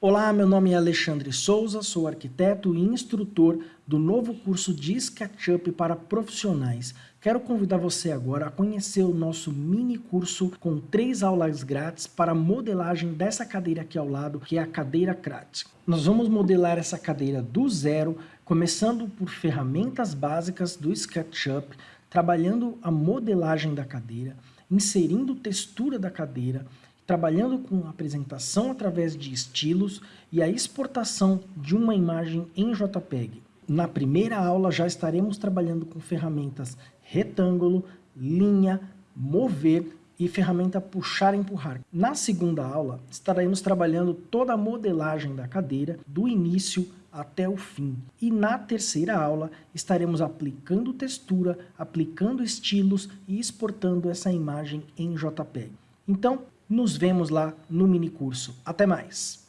Olá, meu nome é Alexandre Souza, sou arquiteto e instrutor do novo curso de SketchUp para profissionais. Quero convidar você agora a conhecer o nosso mini curso com três aulas grátis para modelagem dessa cadeira aqui ao lado, que é a cadeira CRAT. Nós vamos modelar essa cadeira do zero, começando por ferramentas básicas do SketchUp, trabalhando a modelagem da cadeira, inserindo textura da cadeira, trabalhando com apresentação através de estilos e a exportação de uma imagem em JPEG. Na primeira aula já estaremos trabalhando com ferramentas retângulo, linha, mover e ferramenta puxar e empurrar. Na segunda aula estaremos trabalhando toda a modelagem da cadeira do início até o fim. E na terceira aula estaremos aplicando textura, aplicando estilos e exportando essa imagem em JPEG. Então, nos vemos lá no mini curso. Até mais!